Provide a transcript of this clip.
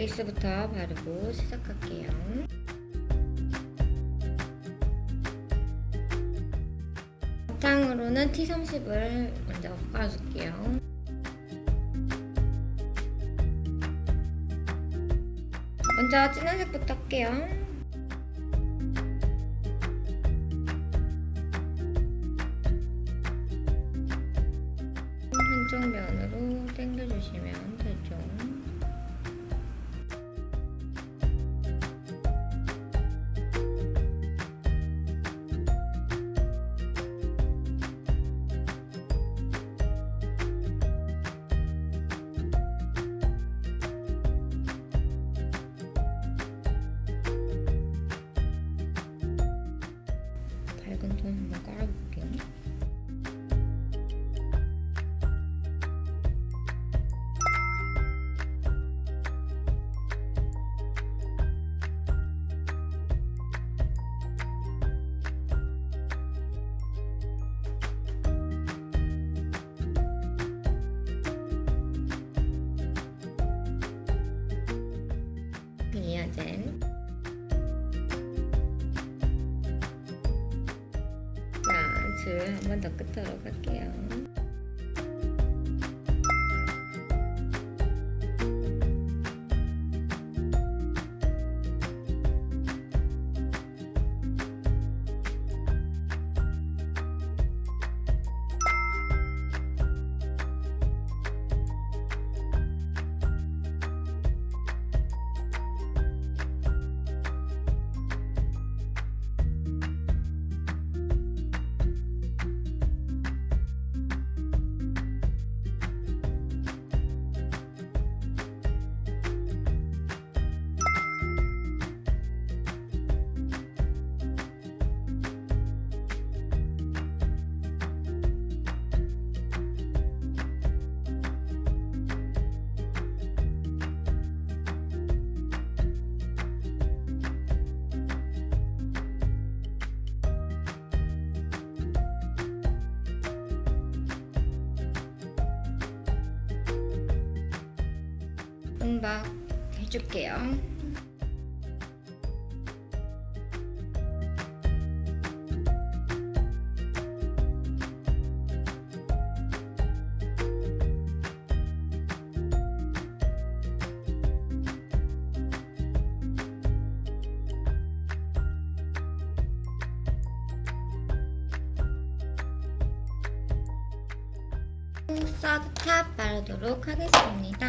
베이스부터 바르고 시작할게요. 바탕으로는 T30을 먼저 깔아줄게요. 먼저 진한 색부터 할게요. 한쪽 면으로 당겨주시면 되죠. 이어젠 자, 줄한번 더 끝으로 갈게요. 음박 해줄게요. 사드 탑 바르도록 하겠습니다.